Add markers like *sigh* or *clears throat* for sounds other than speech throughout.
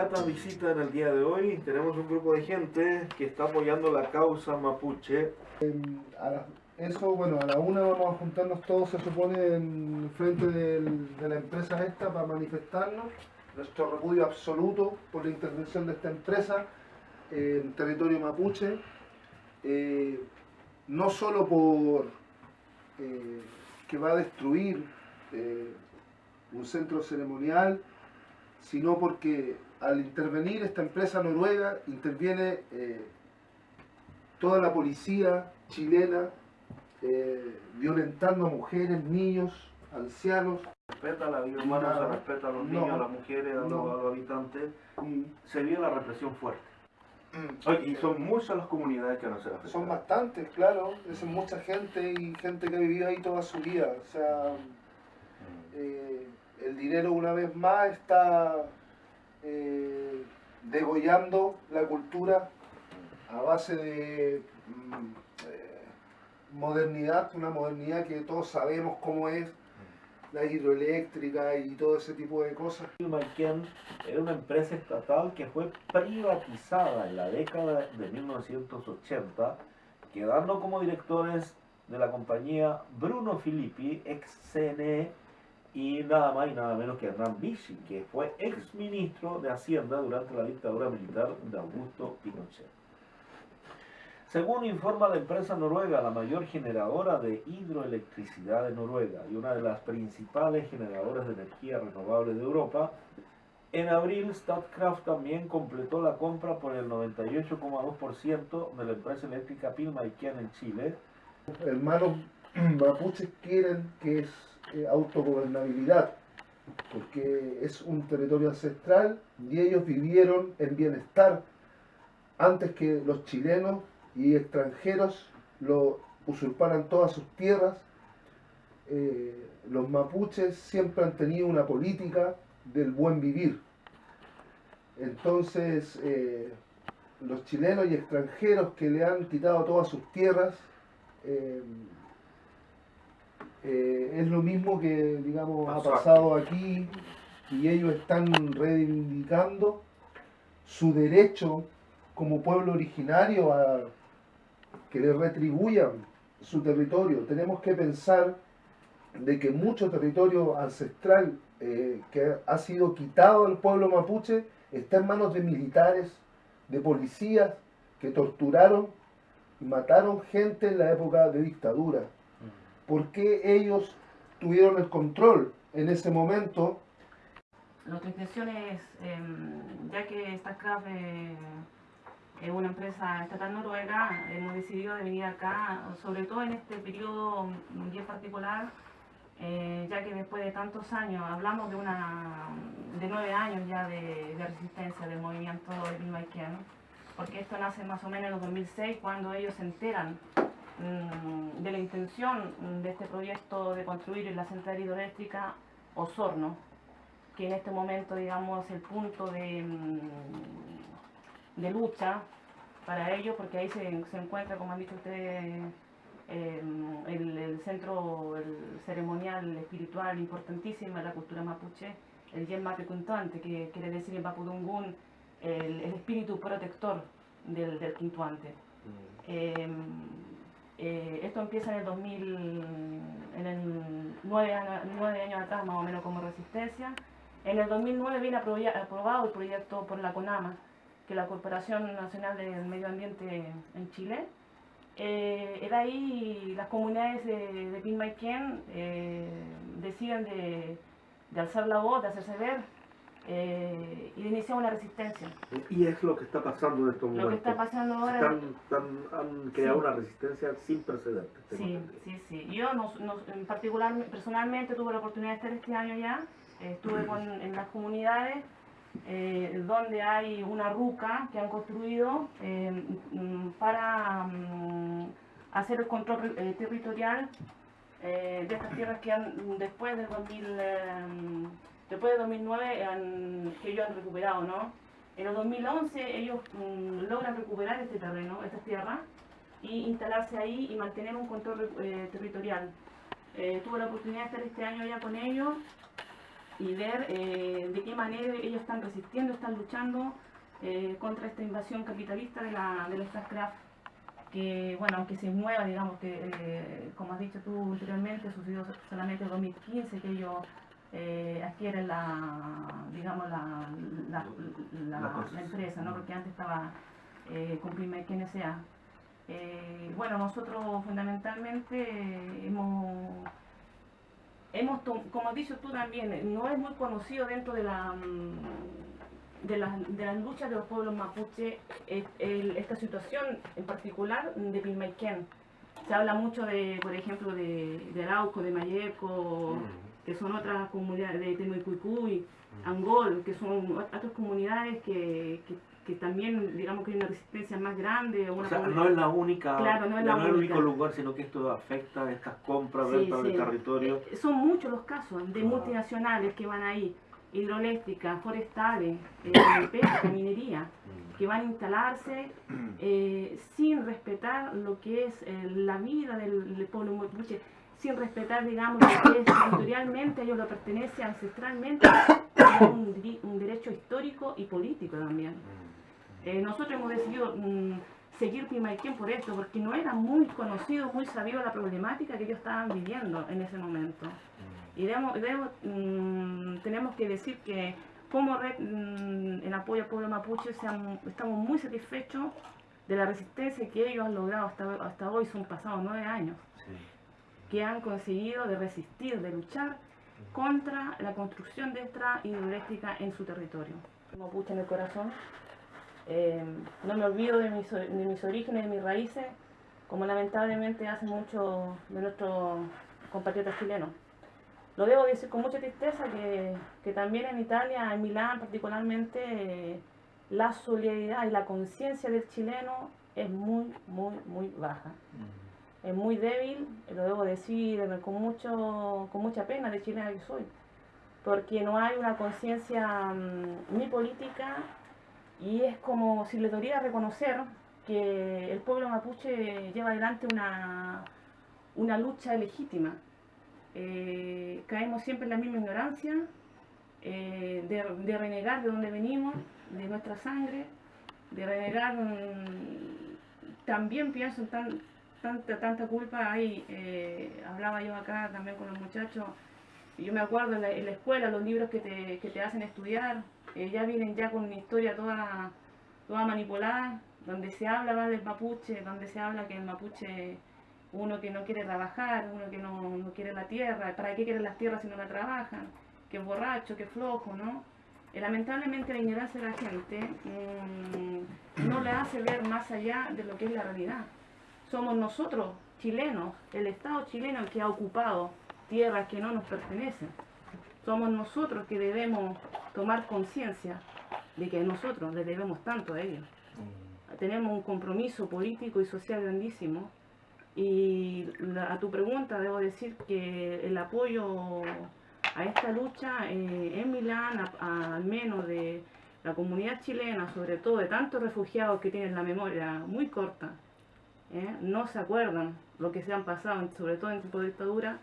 grata visita en el día de hoy. Tenemos un grupo de gente que está apoyando la causa mapuche. A la- eso, bueno, a la una vamos a juntarnos todos, se supone, en frente de la empresa esta para manifestarnos nuestro repudio absoluto por la intervención de esta empresa en territorio mapuche, eh, no solo por eh, que va a destruir eh, un centro ceremonial, sino porque al intervenir esta empresa noruega interviene eh, toda la policía chilena eh, violentando a mujeres, niños, ancianos. Respeta la vida humana, Nada. se respeta a los No. niños, a las mujeres, a los, No. a los habitantes. y, Se vive la represión fuerte. mm, y son muchas las comunidades que no se afectadas. Son bastantes, claro, es mucha gente y gente que ha vivido ahí toda su vida. O sea, eh, el dinero una vez más está eh, degollando la cultura a base de mm, eh, modernidad, una modernidad que todos sabemos cómo es, la hidroeléctrica y todo ese tipo de cosas. Pilmaiquén era una empresa estatal que fue privatizada en la década de 1980, quedando como directores de la compañía Bruno Filippi, ex CNE, y nada más y nada menos que Hernán Vichy, que fue ex ministro de Hacienda durante la dictadura militar de Augusto Pinochet. Según informa la empresa noruega, la mayor generadora de hidroelectricidad de Noruega y una de las principales generadoras de energía renovable de Europa, en abril Statkraft también completó la compra por el 98,2% de la empresa eléctrica Pilmaiquén en Chile, hermanos *clears throat* mapuches quieren que es eh, autogobernabilidad, porque es un territorio ancestral y ellos vivieron en bienestar antes que los chilenos y extranjeros lo usurparan todas sus tierras. Eh, los mapuches siempre han tenido una política del buen vivir. Entonces, eh, los chilenos y extranjeros que le han quitado todas sus tierras, eh, es lo mismo que, digamos, ha pasado aquí y ellos están reivindicando su derecho como pueblo originario a que le retribuyan su territorio. Tenemos que pensar de que mucho territorio ancestral eh, que ha sido quitado al pueblo mapuche está en manos de militares, de policías que torturaron y mataron gente en la época de dictadura. ¿Por qué ellos tuvieron el control en ese momento? Nuestra intención es, em, ya que Statkraft eh, es una empresa estatal noruega, hemos decidido de venir acá, sobre todo en este periodo bien particular, eh, ya que después de tantos años, hablamos de una de nueve años ya de, resistencia del movimiento de Pilmaiquén, porque esto nace más o menos en el 2006, cuando ellos se enteran de la intención mm, de este proyecto de construir la central hidroeléctrica Osorno, que en este momento, digamos, es el punto de, mm, de lucha para ellos, porque ahí se, se encuentra, como han dicho ustedes, eh, el, el centro el ceremonial espiritual importantísimo de la cultura mapuche, el Yen Quintuante, que quiere decir en el, el espíritu protector del, del Quintuante. Eh, eh, esto empieza en el 2000, en el nueve, años- nueve años atrás más o menos como resistencia. En el 2009 viene aprobado el proyecto por la CONAMA, que es la Corporación Nacional del Medio Ambiente en Chile. Eh, era ahí las comunidades de, de Pilmaiquén eh, deciden de, de alzar la voz, de hacerse ver eh, y de iniciar una resistencia. Y es lo que está pasando en estos momentos. Lo que está pasando ahora... Están- están- han creado Sí. una resistencia sin precedentes. Sí, sí, sí. Yo no, no- en particular, personalmente tuve la oportunidad de estar este año ya. Estuve con- *clears throat* en las comunidades eh, donde hay una ruca que han construido eh, para mm, hacer el control eh, territorial de estas tierras que han después del 2000, eh, después de 2009 han- que ellos han recuperado, ¿no? En el 2011 ellos mm, logran recuperar este terreno, estas tierras, y instalarse ahí y mantener un control eh, territorial. Eh, tuve la oportunidad de estar este año ya con ellos y ver eh, de qué manera ellos están resistiendo, están luchando eh, contra esta invasión capitalista de la, de la Starcraft, que, bueno, aunque se mueva, digamos que, como has dicho tú anteriormente, sucedió solamente en 2015 que ellos eh, adquieren la, digamos, la, la, la, empresa, ¿no? Porque antes estaba eh, con Primek NSA. Eh, bueno, nosotros fundamentalmente hemos, hemos, como has dicho tú también, eh, no es muy conocido dentro de la mm, de las, de las luchas de los pueblos mapuche el- esta situación en particular de Pilmaiquén. Se habla mucho de, por ejemplo, de, de Arauco, de Mayeco, que son otras comunidades, de Temuicuicuy, Angol, que son ot- otras comunidades que, que, que también, digamos que hay una resistencia más grande. o O Una sea, no es la única, Claro, no es la el único lugar, sino que esto afecta a estas compras, Sí, ventas de territorio. Eh, Son muchos los casos de Ah. multinacionales que van ahí, hidroeléctricas, forestales, eh, *coughs* pesca, minería, que van a instalarse *coughs* eh, sin respetar lo que es la vida del, del pueblo mapuche, sin respetar, digamos, lo que es territorialmente, a ellos lo pertenece ancestralmente, es un, derecho histórico y político también. Eh, nosotros hemos decidido mm, seguir Pimaquén por esto, porque no era muy conocido, muy sabido la problemática que ellos estaban viviendo en ese momento. Y debemos- debemos, mm, tenemos que decir que como red mm, en apoyo al pueblo mapuche estamos muy satisfechos de la resistencia que ellos han logrado hasta, hasta hoy, son pasados nueve años, Sí. Que han conseguido de resistir, de luchar contra la construcción de esta hidroeléctrica en su territorio. Mapuche en el corazón. Eh, no me olvido de mis, o- de mis orígenes, de mis raíces, como lamentablemente hacen muchos de nuestros compatriotas chilenos. Lo debo decir con mucha tristeza que, que también en Italia, en Milán particularmente, eh, la solidaridad y la conciencia del chileno es muy, muy, muy baja. Es muy débil, lo debo decir con, mucho, con mucha pena de chilena que soy, porque no hay una conciencia mm, ni política y es como si le doliera reconocer que el pueblo mapuche lleva adelante una, una lucha legítima. Eh, caemos siempre en la misma ignorancia, eh, de, de renegar de dónde venimos, de nuestra sangre, de renegar, mm, también pienso en tan, tanta, tanta culpa hay, eh, hablaba yo acá también con los muchachos, yo me acuerdo en la, en la escuela, los libros que te, que te hacen estudiar, eh, ya vienen ya con una historia toda, toda manipulada, donde se habla más del mapuche, donde se habla que el mapuche, uno que no quiere trabajar, uno que no, no quiere la tierra, ¿para qué quieren las tierras si no la trabajan? Que es borracho, que es flojo, ¿no? Eh, lamentablemente la ignorancia de la gente mm, no le hace ver más allá de lo que es la realidad. Somos nosotros, chilenos, el Estado chileno que ha ocupado tierras que no nos pertenecen. Somos nosotros que debemos tomar conciencia de que nosotros le debemos tanto a ellos. Tenemos un compromiso político y social grandísimo. Y la- a tu pregunta debo decir que el apoyo a esta lucha eh, en Milán, a- a- al menos de la comunidad chilena, sobre todo de tantos refugiados que tienen la memoria muy corta, ¿eh? no se acuerdan lo que se han pasado, sobre todo en tiempo de dictadura,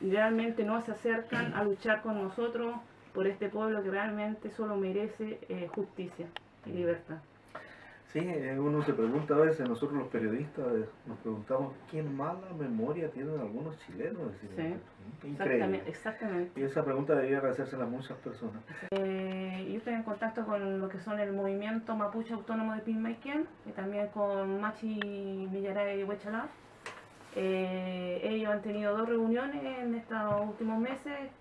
realmente no se acercan a luchar con nosotros por este pueblo que realmente solo merece eh, justicia y libertad. Sí, eh, uno se pregunta a veces, nosotros los periodistas eh, nos preguntamos qué mala memoria tienen algunos chilenos. Decir, Sí, Increíble. Exactamente, exactamente. Y esa pregunta debería hacérsela a muchas personas. Eh, yo estoy en contacto con lo que son el movimiento mapuche autónomo de Pilmaiquén y también con Machi Millaray y Huechalá. Eh, ellos han tenido dos reuniones en estos últimos meses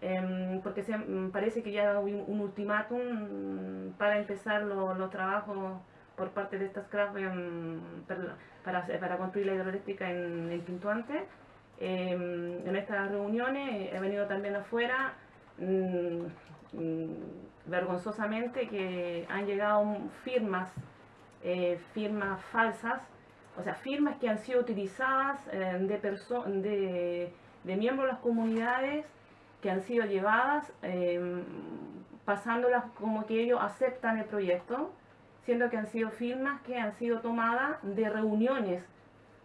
em, porque se, mm, parece que ya hubo un ultimátum para empezar lo- los trabajos por parte de estas craft em, per- para, construir la hidroeléctrica en, en Quintuante. Em, en estas reuniones he venido también afuera mm, mm, vergonzosamente que han llegado firmas, eh, firmas falsas, o sea, firmas que han sido utilizadas eh, de, de, de miembros de las comunidades que han sido llevadas eh, pasándolas como que ellos aceptan el proyecto, siendo que han sido firmas que han sido tomadas de reuniones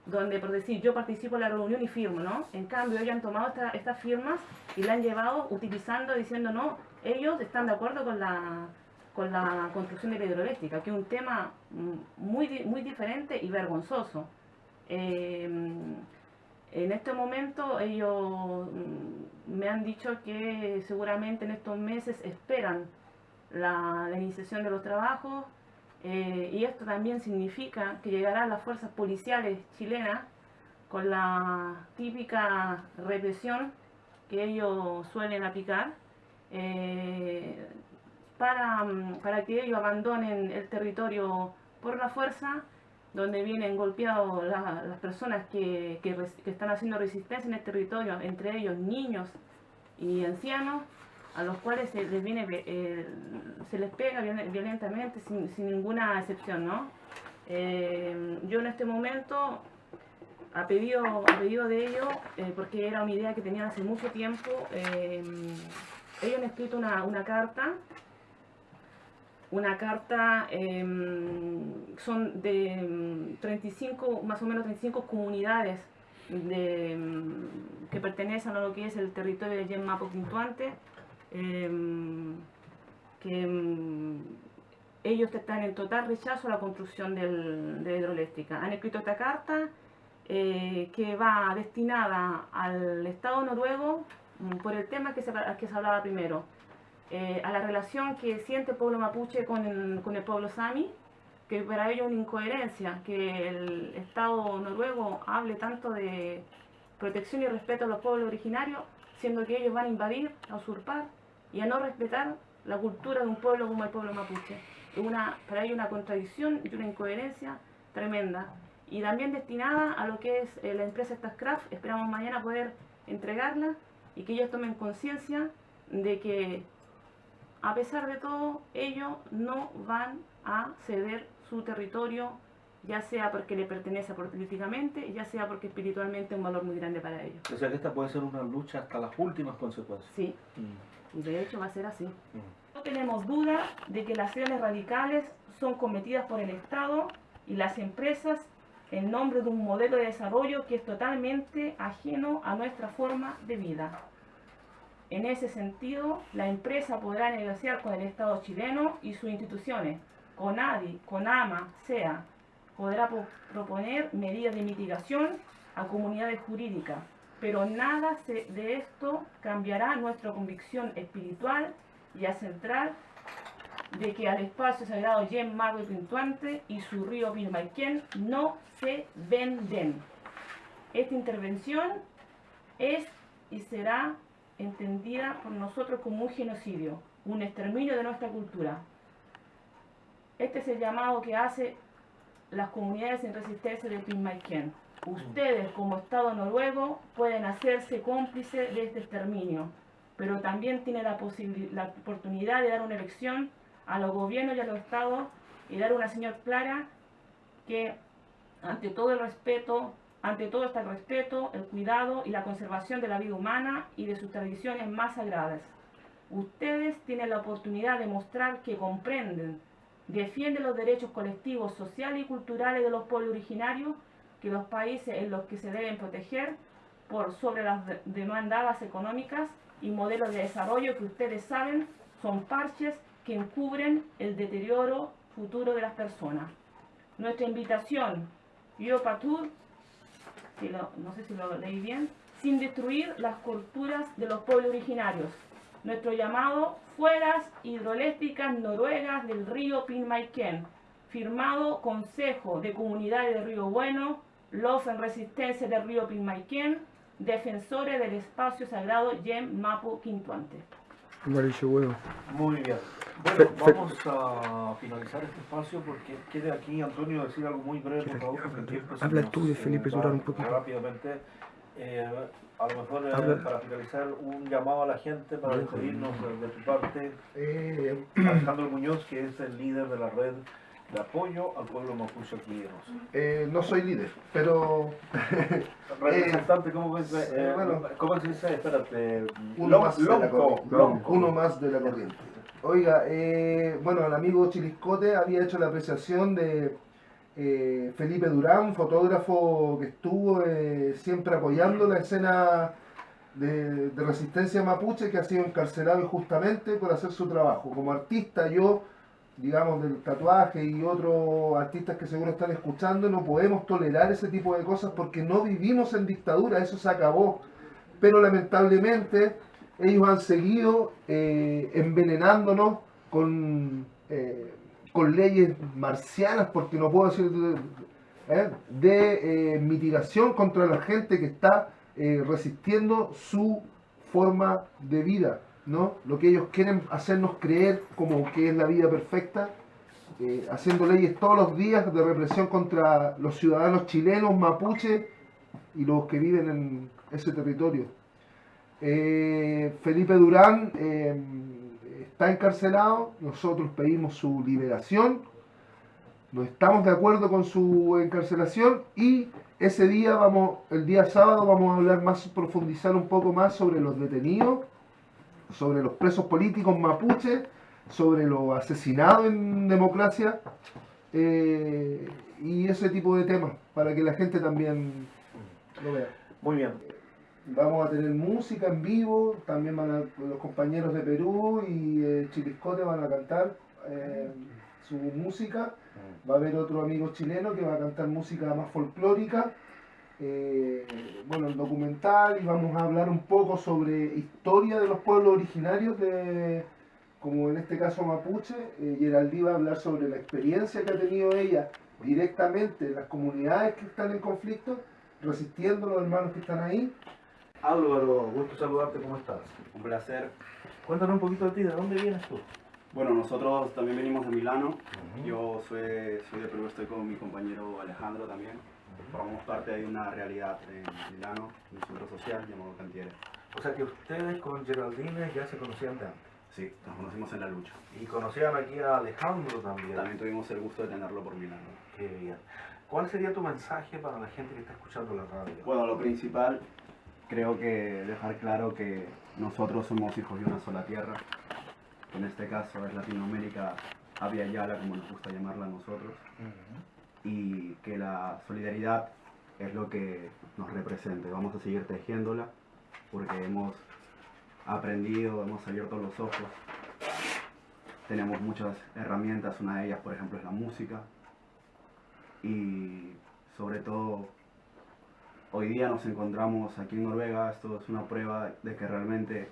donde por decir yo participo en la reunión y firmo, ¿no? En cambio ellos han tomado esta- estas firmas y la han llevado utilizando, diciendo no, ellos están de acuerdo con la, con la construcción de la hidroeléctrica, que es un tema mm, muy, muy diferente y vergonzoso. Eh, en este momento ellos mm, me han dicho que seguramente en estos meses esperan la iniciación de los trabajos eh, y esto también significa que llegarán las fuerzas policiales chilenas con la típica represión que ellos suelen aplicar eh, para, para que ellos abandonen el territorio por la fuerza, donde vienen golpeados la- las personas que, que que están haciendo resistencia en el territorio, entre ellos niños y ancianos, a los cuales se les viene eh, se les pega viol- violentamente sin, ninguna excepción, ¿no? Eh, yo en este momento a pedido, a pedido de ellos, eh, porque era una idea que tenían hace mucho tiempo, ellos han escrito una, una carta, una carta, son de mm, 35, más o menos 35 comunidades de, mm, que pertenecen a lo que es el territorio de Yemapo Quintuante, eh, que mm, ellos están en total rechazo a la construcción del- de la hidroeléctrica. Han escrito esta carta eh, que va destinada al Estado noruego mm, por el tema que se, que se hablaba primero, eh, a la relación que siente el pueblo mapuche con el, con el pueblo sami, que para ellos es una incoherencia que el Estado noruego hable tanto de protección y respeto a los pueblos originarios, siendo que ellos van a invadir, a usurpar y a no respetar la cultura de un pueblo como el pueblo mapuche. Una, para ellos una contradicción y una incoherencia tremenda. Y también destinada a lo que es eh, la empresa Stascraft, esperamos mañana poder entregarla y que ellos tomen conciencia de que a pesar de todo, ellos no van a ceder su territorio, ya sea porque le pertenece políticamente, ya sea porque espiritualmente es un valor muy grande para ellos. O sea que esta puede ser una lucha hasta las últimas consecuencias. Sí, Mm, y de hecho va a ser así. mm. No tenemos duda de que las acciones radicales son cometidas por el Estado y las empresas en nombre de un modelo de desarrollo que es totalmente ajeno a nuestra forma de vida. En ese sentido, la empresa podrá negociar con el Estado chileno y sus instituciones, CONADI, CONAMA, SEA, podrá po- proponer medidas de mitigación a comunidades jurídicas, pero nada de esto cambiará nuestra convicción espiritual y a central de que al espacio sagrado Yen Mago y Pintuante y su río Pilmaiquén no se venden. Esta intervención es y será entendida por nosotros como un genocidio, un exterminio de nuestra cultura. Este es el llamado que hace las comunidades en resistencia de Pilmaiquén. Ustedes como Estado noruego pueden hacerse cómplices de este exterminio, pero también tienen la, la oportunidad de dar una elección a los gobiernos y a los estados y dar una señal clara que ante todo el respeto, ante todo está el respeto, el cuidado y la conservación de la vida humana y de sus tradiciones más sagradas. Ustedes tienen la oportunidad de mostrar que comprenden, defienden los derechos colectivos, sociales y culturales de los pueblos originarios, que los países en los que se deben proteger por sobre las de- demandadas económicas y modelos de desarrollo que ustedes saben son parches que encubren el deterioro futuro de las personas. Nuestra invitación, Yo Patur, si no sé si lo leí bien, sin destruir las culturas de los pueblos originarios. Nuestro llamado, fueras hidroeléctricas noruegas del río Pilmaiquén, firmado Consejo de Comunidades de Río Bueno, los en resistencia del río Pilmaiquén, defensores del espacio sagrado Yem Mapu Quintuante. Amarillo huevo. Muy bien. Bueno, Fe- fe- vamos a finalizar este espacio porque quiere aquí Antonio decir algo muy breve, por favor, Habla nos, tú de Felipe Durán un poquito. Rápidamente, eh, a lo mejor eh, Habla. para finalizar un llamado a la gente para despedirnos de, de tu parte, Eh, Alejandro Muñoz, que es el líder de la red de apoyo al pueblo mapuche aquí en eh, no soy líder, pero *laughs* Representante, ¿cómo ves? Eh, bueno. ¿Cómo se dice? Espérate. uno más, lonco, lonco. Uno más de la corriente. Oiga, eh, bueno, el amigo Chiliscote había hecho la apreciación de eh, Felipe Durán, fotógrafo que estuvo eh, siempre apoyando la escena de, de, resistencia mapuche, que ha sido encarcelado injustamente por hacer su trabajo. Como artista, yo, digamos, del tatuaje y otros artistas que seguro están escuchando, no podemos tolerar ese tipo de cosas porque no vivimos en dictadura, eso se acabó. Pero lamentablemente ellos han seguido eh, envenenándonos con con leyes marcianas, porque no puedo decir de, ¿eh? eh, mitigación contra la gente que está eh, resistiendo su forma de vida, ¿no? Lo que ellos quieren hacernos creer como que es la vida perfecta, haciendo leyes todos los días de represión contra los ciudadanos chilenos, mapuche y los que viven en ese territorio. Felipe Durán está encarcelado, nosotros pedimos su liberación, no estamos de acuerdo con su encarcelación y ese día vamos, el día sábado vamos a hablar más, profundizar un poco más sobre los detenidos, sobre los presos políticos mapuches, sobre los asesinados en democracia eh, y ese tipo de temas para que la gente también lo vea. Muy bien. Vamos a tener música en vivo, también van a, los compañeros de Perú y eh, Chiliscote van a cantar eh, su música. Mm. Va a haber otro amigo chileno que va a cantar música más folclórica. Eh, bueno, el documental y vamos a hablar un poco sobre historia de los pueblos originarios de, como en este caso mapuche, eh, Geraldí va a hablar sobre la experiencia que ha tenido ella directamente en las comunidades que están en conflicto, resistiendo los hermanos que están ahí, Álvaro, gusto saludarte, ¿cómo estás? Un placer. Cuéntanos un poquito de ti, ¿de dónde vienes tú? Bueno, nosotros también venimos de Milano. Yo soy, soy de Perú, estoy con mi compañero Alejandro también. Formamos parte de una realidad en Milano, un centro social llamado Cantiere. O sea que ustedes con Geraldine ya se conocían de antes. Sí, nos conocimos en la lucha. Y conocían aquí a Alejandro también. También tuvimos el gusto de tenerlo por Milano. Qué bien. ¿Cuál sería tu mensaje para la gente que está escuchando la radio? Bueno, lo principal creo que dejar claro que nosotros somos hijos de una sola tierra, en este caso es Latinoamérica, Avia Yala, como nos gusta llamarla a nosotros, y que la solidaridad es lo que nos representa. Vamos a seguir tejiéndola porque hemos aprendido, hemos abierto los ojos, tenemos muchas herramientas, una de ellas por ejemplo es la música, y sobre todo hoy día nos encontramos aquí en Noruega, esto es una prueba de que realmente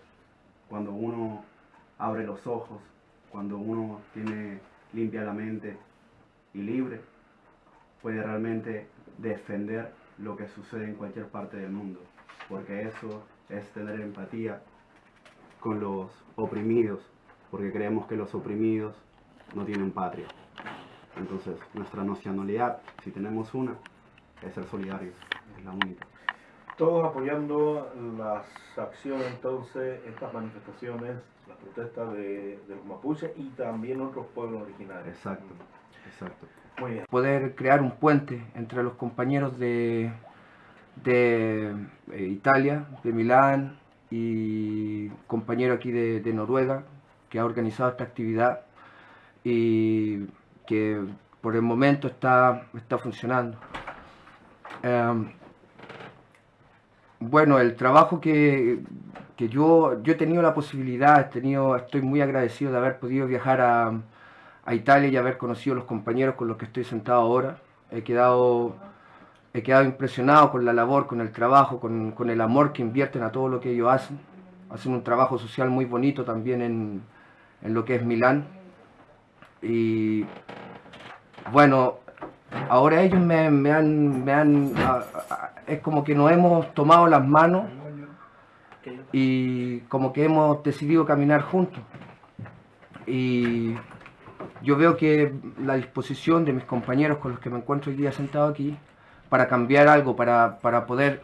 cuando uno abre los ojos, cuando uno tiene limpia la mente y libre, puede realmente defender lo que sucede en cualquier parte del mundo, porque eso es tener empatía con los oprimidos, porque creemos que los oprimidos no tienen patria. Entonces, nuestra nacionalidad, si tenemos una, es ser solidarios la única. Todos apoyando las acciones, entonces, estas manifestaciones, las protestas de, los mapuches y también otros pueblos originarios. Exacto, exacto. Poder crear un puente entre los compañeros de, de eh, Italia, de Milán y compañero aquí de, Noruega que ha organizado esta actividad y que por el momento está, está funcionando. Em, bueno, el trabajo que, yo, yo he tenido la posibilidad, he tenido, estoy muy agradecido de haber podido viajar a, Italia y haber conocido a los compañeros con los que estoy sentado ahora. He quedado, he quedado impresionado con la labor, con el trabajo, con, el amor que invierten a todo lo que ellos hacen. Hacen un trabajo social muy bonito también en, en lo que es Milán. Y bueno, ahora ellos me, han, me han es como que nos hemos tomado las manos y como que hemos decidido caminar juntos. Y yo veo que la disposición de mis compañeros con los que me encuentro hoy día sentado aquí para cambiar algo, para, para poder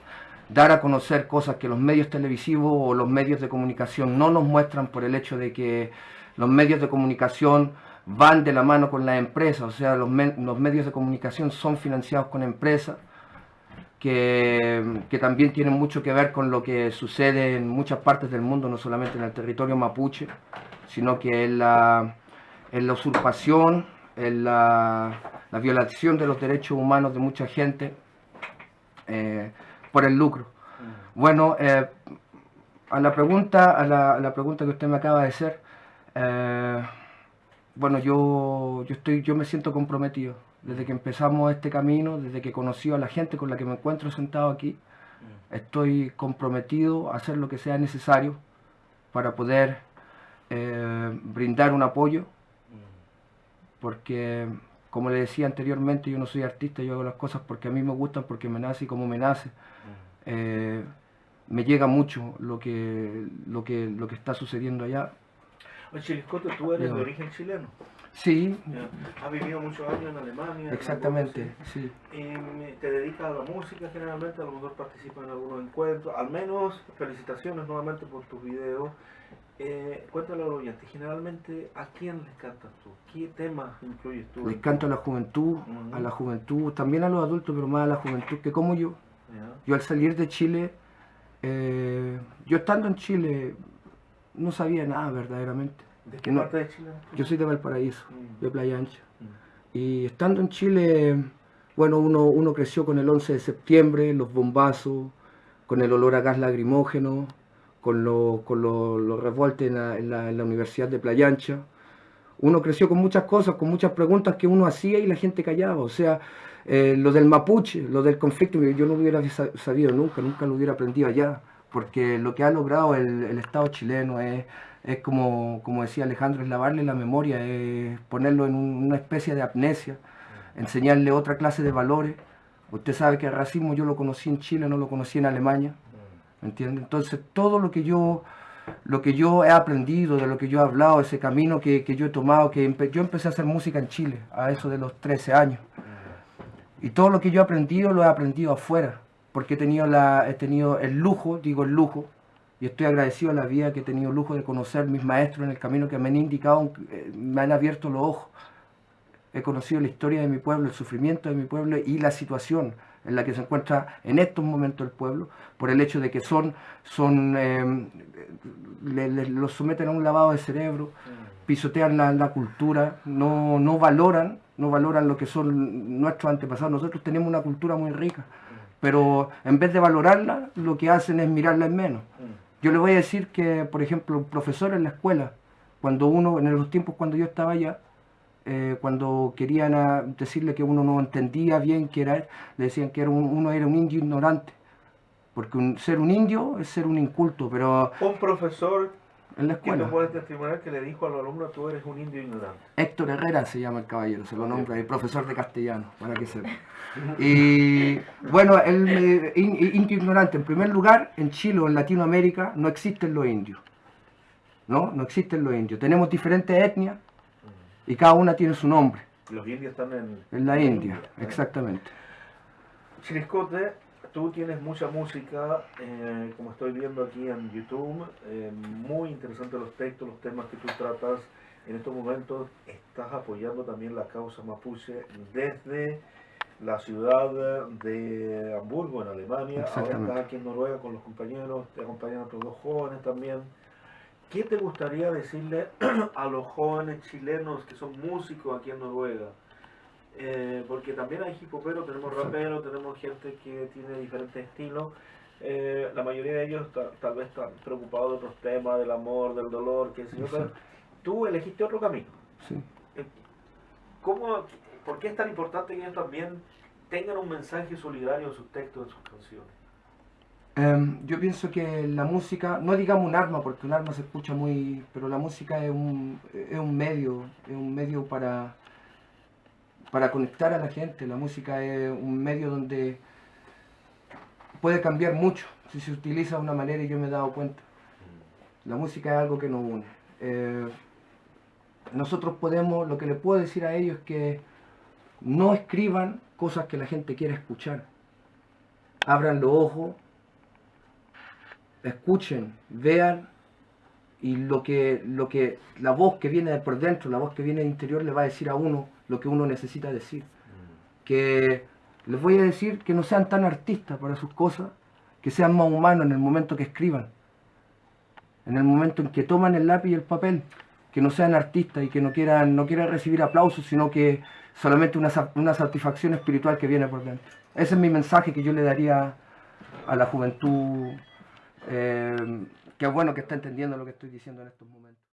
dar a conocer cosas que los medios televisivos o los medios de comunicación no nos muestran por el hecho de que los medios de comunicación van de la mano con la empresa, o sea, los, los medios de comunicación son financiados con empresas que, que, también tienen mucho que ver con lo que sucede en muchas partes del mundo, no solamente en el territorio mapuche, sino que en la, en la usurpación, en la, la violación de los derechos humanos de mucha gente eh, por el lucro. Mm. Bueno, eh, a la pregunta, a la, a la pregunta que usted me acaba de hacer, eh, bueno, yo, yo estoy, yo me siento comprometido desde que empezamos este camino, desde que conocí a la gente con la que me encuentro sentado aquí, estoy comprometido a hacer lo que sea necesario para poder eh, brindar un apoyo, porque como le decía anteriormente, yo no soy artista, yo hago las cosas porque a mí me gustan, porque me nace y como me nace. Eh, me llega mucho lo que, lo que, lo que está sucediendo allá. Oye, Chiliscote, tú eres de origen chileno. Sí. Has vivido muchos años en Alemania. en exactamente, sí. Em, te dedicas a la música generalmente, a lo mejor participas en algunos encuentros. Al menos, felicitaciones nuevamente por tus videos. Eh, cuéntale a los oyentes, generalmente, ¿a quién les cantas tú? ¿Qué temas incluyes tú? Les canto a la juventud, a la juventud, también a los adultos, pero más a la juventud que como yo. Yo al salir de Chile, eh, yo estando en Chile, no sabía nada verdaderamente. ¿De qué No. parte de Chile? Yo soy de Valparaíso, Mm. de Playa Ancha. Mm. Y estando en Chile, bueno, uno, uno creció con el 11 de septiembre, los bombazos, con el olor a gas lacrimógeno, con los con lo- los revueltos en la, en en la Universidad de Playa Ancha. Uno creció con muchas cosas, con muchas preguntas que uno hacía y la gente callaba. O sea, eh, lo del mapuche, lo del conflicto, yo no lo hubiera sa- sabido nunca, nunca lo hubiera aprendido allá. Porque lo que ha logrado el, el Estado chileno es, es como, como decía Alejandro, es lavarle la memoria, es ponerlo en un- una especie de amnesia, enseñarle otra clase de valores. Usted sabe que el racismo yo lo conocí en Chile, no lo conocí en Alemania, ¿me entiende? Entonces todo lo que yo lo que yo he aprendido, de lo que yo he hablado, ese camino que, que yo he tomado, que yo empecé a hacer música en Chile a eso de los 13 años. Y todo lo que yo he aprendido lo he aprendido afuera, porque he tenido, la, he tenido el lujo, digo el lujo, y estoy agradecido a la vida que he tenido el lujo de conocer mis maestros en el camino que me han indicado, eh, me han abierto los ojos. He conocido la historia de mi pueblo, el sufrimiento de mi pueblo y la situación en la que se encuentra en estos momentos el pueblo, por el hecho de que son, son le- los someten a un lavado de cerebro, pisotean la, cultura, no, no valoran, no valoran lo que son nuestros antepasados. Nosotros tenemos una cultura muy rica, pero en vez de valorarla, lo que hacen es mirarla en menos. Yo le voy a decir que, por ejemplo, un profesor en la escuela, cuando uno, en los tiempos cuando yo estaba allá, eh, cuando querían ah, decirle que uno no entendía bien qué era, le decían que era un- uno era un indio ignorante. Porque un- ser un indio es ser un inculto, pero Un profesor en la que escuela. puede testimoniar que le dijo a los alumnos, tú eres un indio ignorante. Héctor Herrera se llama el caballero, se lo nombra, el profesor de castellano, para que sepa. Y bueno, el eh, in- indio ignorante, en primer lugar, en Chile o en Latinoamérica no existen los indios. ¿No? No existen los indios. Tenemos diferentes etnias y cada una tiene su nombre. Los indios están en, En la India, ¿eh? exactamente. Chiliscote, tú tienes mucha música, eh, como estoy viendo aquí en YouTube, eh, muy interesantes los textos, los temas que tú tratas. En estos momentos estás apoyando también la causa mapuche desde la ciudad de Hamburgo, en Alemania. Ahora estás aquí en Noruega con los compañeros, te acompañan otros dos jóvenes también. ¿Qué te gustaría decirle *clears throat* a los jóvenes chilenos que son músicos aquí en Noruega? Eh, porque también hay hip hoperos, tenemos raperos, tenemos gente que tiene diferentes estilos. Eh, la mayoría de ellos ta- tal vez están preocupados de otros temas, del amor, del dolor, qué sé yo, pero tú elegiste otro camino. Sí. ¿Cómo, ¿Por qué es tan importante que ellos también tengan un mensaje solidario en sus textos, en sus canciones? Em, yo pienso que la música, no digamos un arma, porque un arma se escucha muy, pero la música es un, es un medio, es un medio para, para conectar a la gente. La música es un medio donde puede cambiar mucho si se utiliza de una manera y yo me he dado cuenta. La música es algo que nos une. Eh, nosotros podemos, lo que le puedo decir a ellos es que no escriban cosas que la gente quiera escuchar. Abran los ojos, escuchen, vean y lo que, lo que la voz que viene de por dentro, la voz que viene del interior le va a decir a uno lo que uno necesita decir. Que les voy a decir que no sean tan artistas para sus cosas, que sean más humanos en el momento que escriban, en el momento en que toman el lápiz y el papel, que no sean artistas y que no quieran, no quieran recibir aplausos, sino que solamente una, una satisfacción espiritual que viene por dentro. Ese es mi mensaje que yo le daría a la juventud, eh, que bueno que está entendiendo lo que estoy diciendo en estos momentos.